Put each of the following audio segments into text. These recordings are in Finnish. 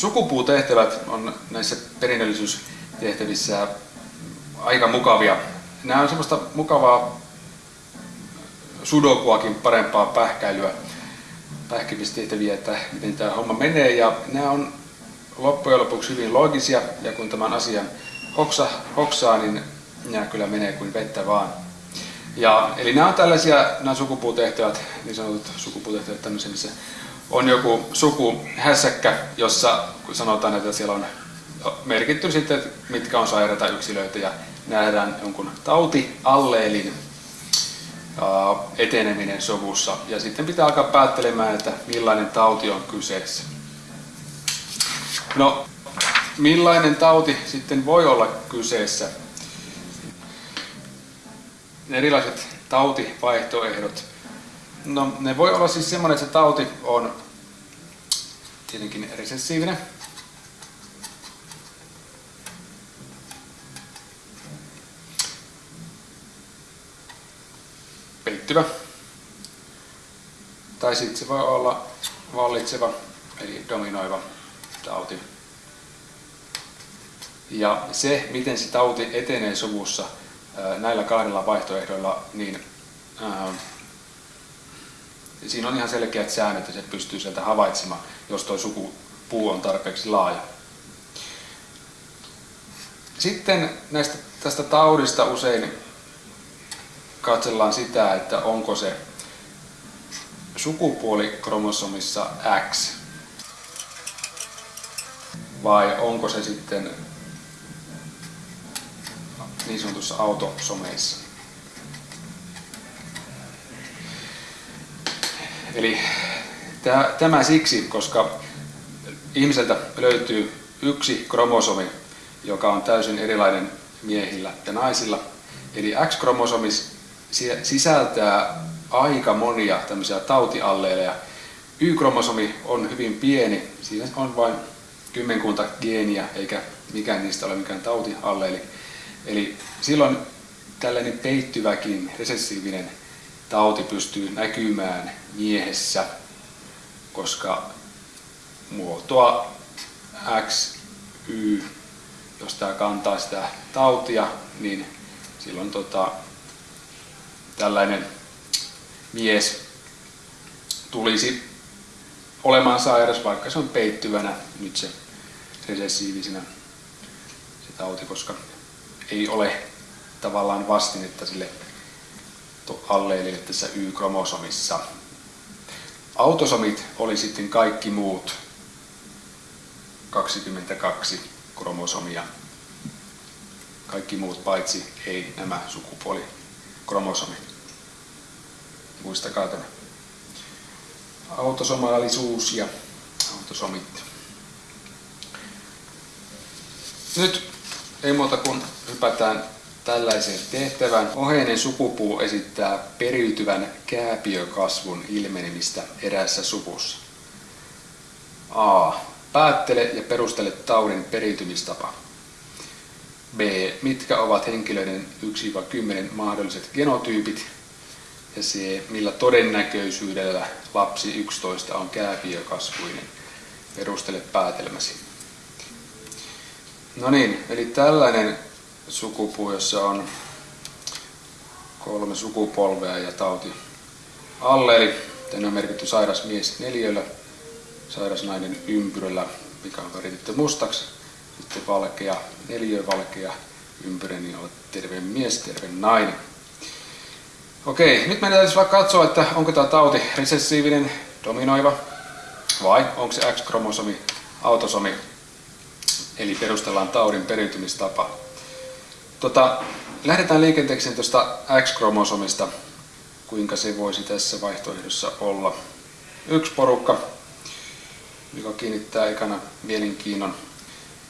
Sukupuutehtävät on näissä perinnöllisyystehtävissä aika mukavia. Nämä on semmoista mukavaa sudokuakin parempaa pähkäilyä, pähkimistehtäviä, että miten tämä homma menee. Ja nämä on loppujen lopuksi hyvin loogisia ja kun tämän asian hoksa, hoksaa, niin nämä kyllä menee kuin vettä vaan. Ja, eli nämä on tällaisia, nämä sukupuutehtävät, niin sanotut sukupuutehtävät tämmöisiä, missä on joku sukuhässäkkä, jossa sanotaan, että siellä on merkitty sitten, mitkä on sairaita yksilöitä ja nähdään jonkun tautialleelin eteneminen sovussa. Ja sitten pitää alkaa päättelemään, että millainen tauti on kyseessä. No, millainen tauti sitten voi olla kyseessä? Erilaiset tautivaihtoehdot. No, ne voi olla siis semmoinen, että se tauti on tietenkin resessiivinen. Peittyvä. Tai sitten se voi olla vallitseva, eli dominoiva tauti. Ja se, miten se tauti etenee suvussa näillä kahdella vaihtoehdoilla, niin siinä on ihan selkeät säännöt, että se pystyy sieltä havaitsemaan, jos tuo sukupuu on tarpeeksi laaja. Sitten näistä, tästä taudista usein katsellaan sitä, että onko se sukupuolikromosomissa X vai onko se sitten niin sanotussa autosomeissa. Eli tämä siksi, koska ihmiseltä löytyy yksi kromosomi, joka on täysin erilainen miehillä ja naisilla. Eli X-kromosomis sisältää aika monia tämmöisiä tautialleeleja. Y-kromosomi on hyvin pieni, siinä on vain kymmenkunta geeniä, eikä mikään niistä ole mikään tautialleeli. Eli silloin tällainen peittyväkin resessiivinen tauti pystyy näkymään miehessä, koska muotoa X, Y, jos tämä kantaa sitä tautia, niin silloin tota, tällainen mies tulisi olemaan sairas, vaikka se on peittyvänä nyt se resessiivisenä se tauti, koska ei ole tavallaan vastinetta sille alleelille tässä Y-kromosomissa. Autosomit oli sitten kaikki muut 22 kromosomia. Kaikki muut paitsi ei nämä sukupuolikromosomit. Muistakaa tämä. Autosomaalisuus ja autosomit. Nyt ei muuta kuin hypätään tällaiseen tehtävään. Oheinen sukupuu esittää periytyvän kääpiökasvun ilmenemistä eräässä suvussa. A. Päättele ja perustele taudin periytymistapa. B. Mitkä ovat henkilöiden 1-10 mahdolliset genotyypit? Ja C. Millä todennäköisyydellä lapsi 11 on kääpiökasvuinen? Perustele päätelmäsi. No niin, eli tällainen sukupuu, jossa on kolme sukupolvea ja tauti alleeli. Tänne on merkitty sairas mies neljöllä, sairas nainen ympyröllä, mikä on väritetty mustaksi. Sitten valkea, neljö valkea ympyrä, niin olet terve mies, terve nainen. Okei, nyt meidän täytyisi vaikka katsoa, että onko tämä tauti resessiivinen, dominoiva, vai onko se X-kromosomi, autosomi, eli perustellaan taudin periytymistapa. Tota, lähdetään liikenteeseen tuosta X-kromosomista, kuinka se voisi tässä vaihtoehdossa olla. Yksi porukka, joka kiinnittää ekana mielenkiinnon.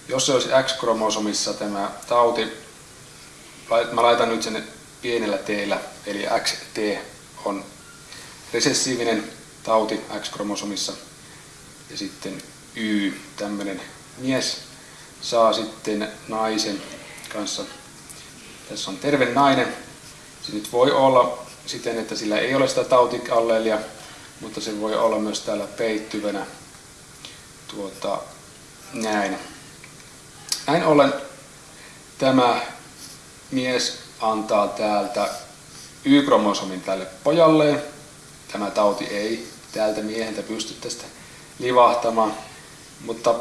Jos se olisi X-kromosomissa tämä tauti, mä laitan nyt sen pienellä teellä, eli XT on resessiivinen tauti X-kromosomissa, ja sitten Y, tämmöinen mies, saa sitten naisen kanssa tässä on terve nainen. Se nyt voi olla siten, että sillä ei ole sitä tautialleelia, mutta se voi olla myös täällä peittyvänä tuota, Näin. Näin ollen tämä mies antaa täältä Y-kromosomin tälle pojalleen. Tämä tauti ei täältä mieheltä pysty tästä livahtamaan, mutta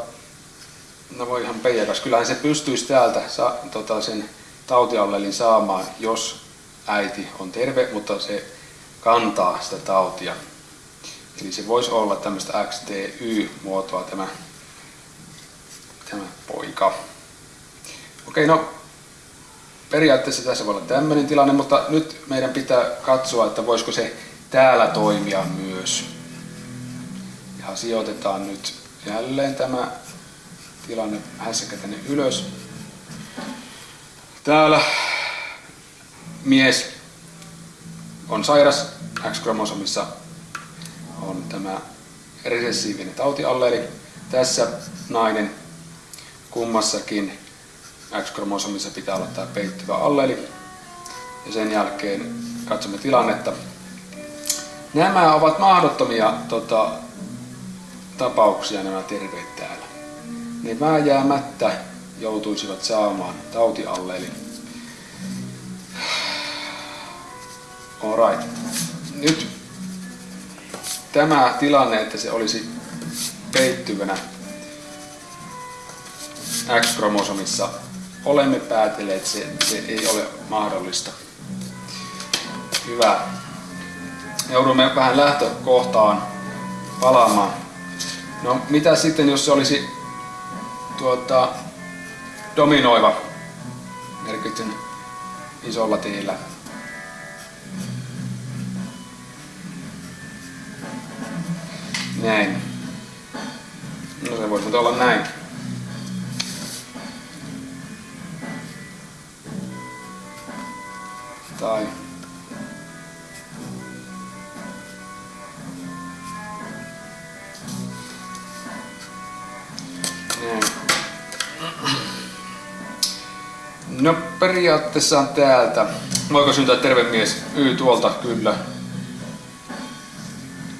no voi ihan peijakas. Kyllähän se pystyisi täältä sa, tota, sen tautiallelin saamaan, jos äiti on terve, mutta se kantaa sitä tautia. Eli se voisi olla tämmöistä XTY-muotoa tämä, tämä poika. Okei, no periaatteessa tässä voi olla tämmöinen tilanne, mutta nyt meidän pitää katsoa, että voisiko se täällä toimia myös. Ja sijoitetaan nyt jälleen tämä tilanne hässäkä tänne ylös. Täällä mies on sairas, X-kromosomissa on tämä resessiivinen tautialleri. Tässä nainen kummassakin X-kromosomissa pitää olla tämä peittyvä alleli. Ja sen jälkeen katsomme tilannetta. Nämä ovat mahdottomia tota, tapauksia nämä terveet täällä. Ne vääjäämättä joutuisivat saamaan tautiallelin. Alright. Nyt tämä tilanne, että se olisi peittyvänä X-kromosomissa olemme päätelleet, että se, se ei ole mahdollista. Hyvä. Joudumme vähän lähtökohtaan palaamaan. No mitä sitten, jos se olisi tuota, dominoiva, merkityn isolla tiillä? Näin. No se voisi olla näin. Periaatteessa on täältä. Voiko syntyä terve mies? Y tuolta, kyllä.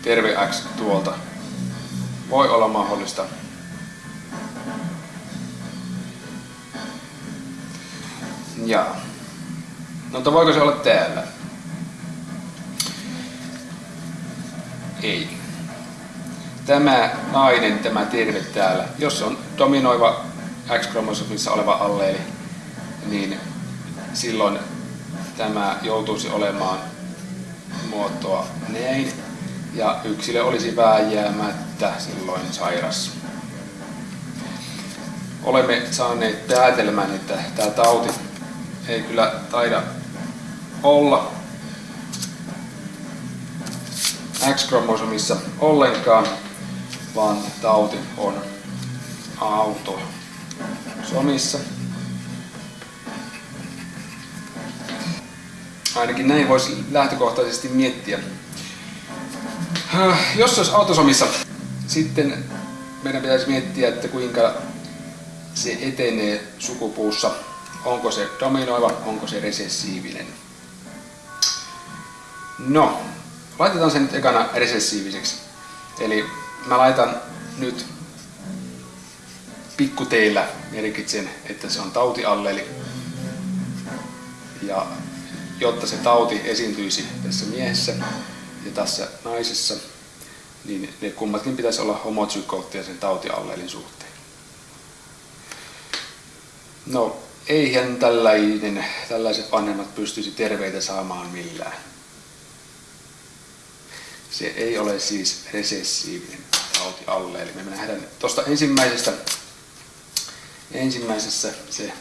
Terve X tuolta. Voi olla mahdollista. Jaa. No mutta voiko se olla täällä? Ei. Tämä nainen, tämä terve täällä, jos on dominoiva X-kromosomissa oleva alleeli, niin silloin tämä joutuisi olemaan muotoa näin ja yksilö olisi vääjäämättä silloin sairas. Olemme saaneet päätelmän, että tämä tauti ei kyllä taida olla X-kromosomissa ollenkaan, vaan tauti on autosomissa. Ainakin näin voisi lähtökohtaisesti miettiä. Jos se olisi autosomissa, sitten meidän pitäisi miettiä, että kuinka se etenee sukupuussa onko se dominoiva, onko se resessiivinen. No, laitetaan se nyt ekana resessiiviseksi. Eli mä laitan nyt pikkuteillä merkitsen, että se on tautialleli. Ja jotta se tauti esiintyisi tässä miehessä ja tässä naisessa, niin ne kummatkin pitäisi olla homozygoottia sen tautiallelin suhteen. No, eihän tällainen, tällaiset vanhemmat pystyisi terveitä saamaan millään. Se ei ole siis resessiivinen tauti alle. Eli me nähdään tuosta ensimmäisestä, ensimmäisessä se,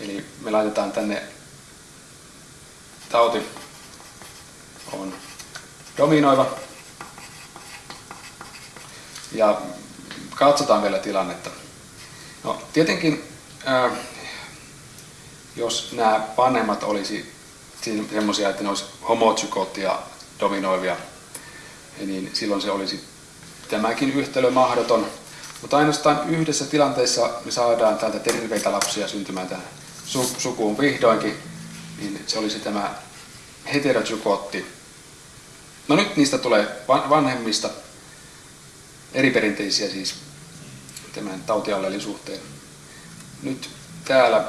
eli me laitetaan tänne tauti on dominoiva. Ja katsotaan vielä tilannetta. No, tietenkin ää, jos nämä vanhemmat olisi semmoisia, että ne olisi homozygoottia dominoivia, niin silloin se olisi tämäkin yhtälö mahdoton. Mutta ainoastaan yhdessä tilanteessa me saadaan täältä terveitä lapsia syntymään tähän sukuun vihdoinkin, niin se olisi tämä heterozygootti. No nyt niistä tulee vanhemmista, eri perinteisiä siis tämän tautiallelin suhteen. Nyt täällä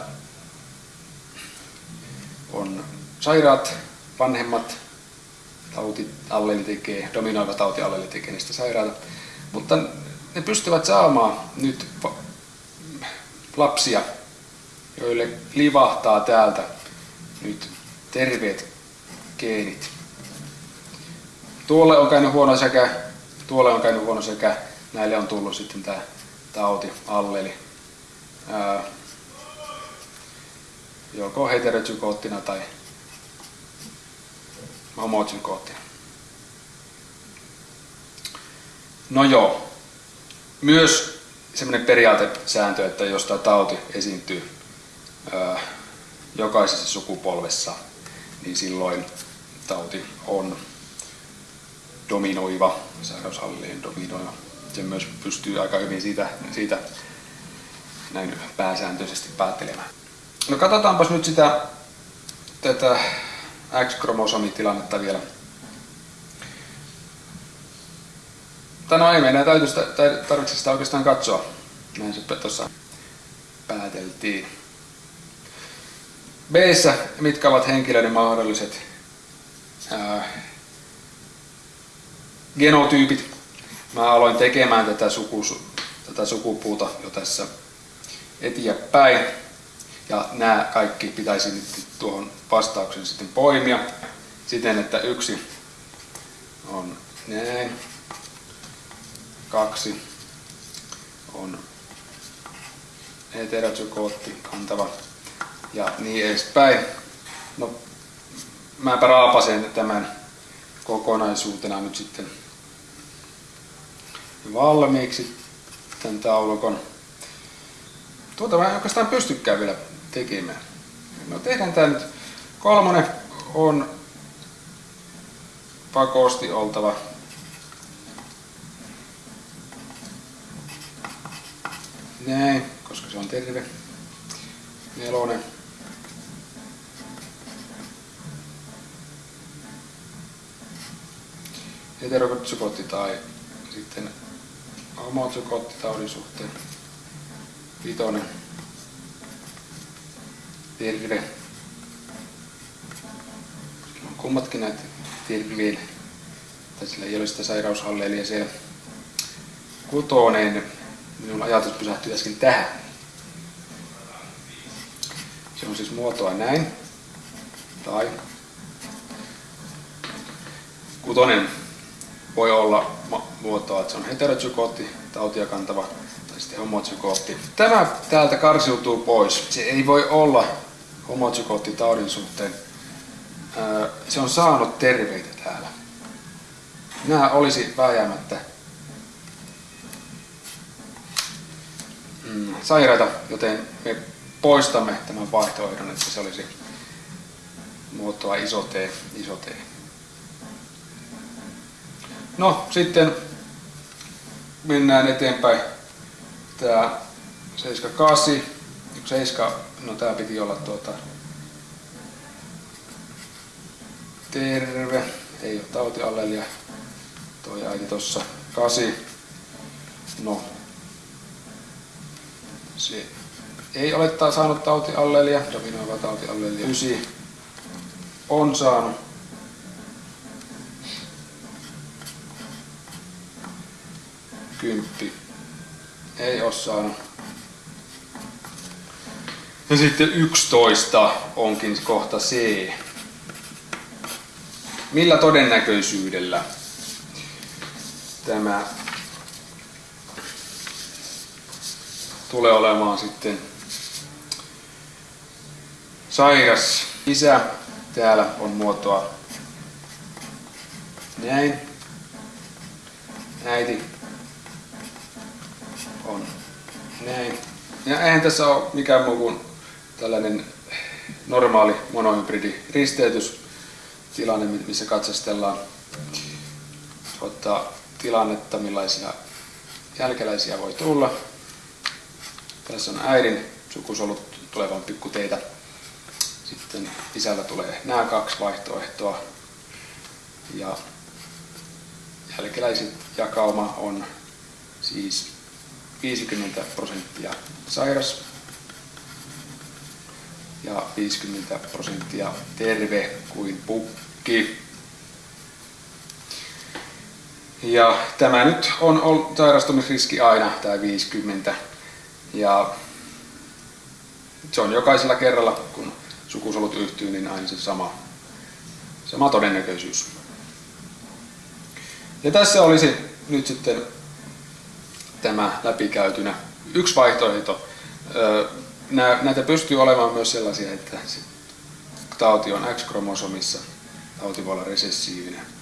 on sairaat vanhemmat tautialleli tekee, dominoiva tautialleli tekee niistä sairaata, mutta ne pystyvät saamaan nyt lapsia, joille livahtaa täältä nyt terveet geenit. Tuolle on käynyt huono sekä, tuolle on käynyt huono sekä, näille on tullut sitten tämä tauti, alleli. Ää, joko heterozygoottina tai homozygoottina. No joo, myös semmoinen periaatesääntö, että jos tämä tauti esiintyy ää, jokaisessa sukupolvessa, niin silloin tauti on dominoiva, sairausallien dominoiva. Se myös pystyy aika hyvin siitä, siitä näin pääsääntöisesti päättelemään. No katsotaanpas nyt sitä tätä X-kromosomitilannetta vielä. Tai no ei meidän täytyy sitä, tarvitse sitä oikeastaan katsoa. Näin se tuossa pääteltiin. B mitkä ovat henkilöiden mahdolliset ää, genotyypit. Mä aloin tekemään tätä, sukus, tätä sukupuuta jo tässä eteenpäin. Ja nämä kaikki pitäisi nyt tuohon vastauksen sitten poimia siten, että yksi on näin, kaksi on heterozygootti kantava ja niin edespäin. No, mäpä raapasen tämän kokonaisuutena nyt sitten valmiiksi tämän taulukon. Tuota mä en oikeastaan pystykään vielä tekemään. No tehdään tää nyt. Kolmonen on pakosti oltava näin, koska se on terve. Nelonen. Heterokotsykotti tai sitten homotsykottitaudin suhteen. Vitonen. Sillä on kummatkin näitä terveillä. Tai sillä ei ole sitä sairaushalleilia siellä. Kutonen. Minun ajatus pysähtyi äsken tähän. Se on siis muotoa näin. Tai kutonen voi olla muotoa, että se on heterozygootti, tautia kantava tai sitten homozygootti. Tämä täältä karsiutuu pois. Se ei voi olla homozygootti taudin suhteen. Se on saanut terveitä täällä. Nämä olisi vääjäämättä mm, sairaita, joten me poistamme tämän vaihtoehdon, että se olisi muotoa iso T, iso T. No sitten mennään eteenpäin. Tää 78, 7, no tää piti olla tuota terve, ei ole tautiallelia, toi äiti tossa 8, no. Se ei ole saanut tautiallelia, dominoiva tautiallelia 9 on saanut kymppi ei ole saanut. Ja sitten 11 onkin kohta C. Millä todennäköisyydellä tämä tulee olemaan sitten sairas isä. Täällä on muotoa näin. Äiti on näin. Ja eihän tässä ole mikään muu kuin tällainen normaali monohybridi risteytystilanne, missä katsastellaan ottaa tilannetta, millaisia jälkeläisiä voi tulla. Tässä on äidin sukusolut tulevan pikkuteitä. Sitten isällä tulee nämä kaksi vaihtoehtoa. Ja jälkeläiset jakauma on siis 50 prosenttia sairas ja 50 prosenttia terve kuin pukki. Ja tämä nyt on sairastumisriski aina, tämä 50. Ja se on jokaisella kerralla, kun sukusolut yhtyy, niin aina se sama, sama todennäköisyys. Ja tässä olisi nyt sitten tämä läpikäytynä. Yksi vaihtoehto. Näitä pystyy olemaan myös sellaisia, että tauti on X-kromosomissa, tauti voi olla resessiivinen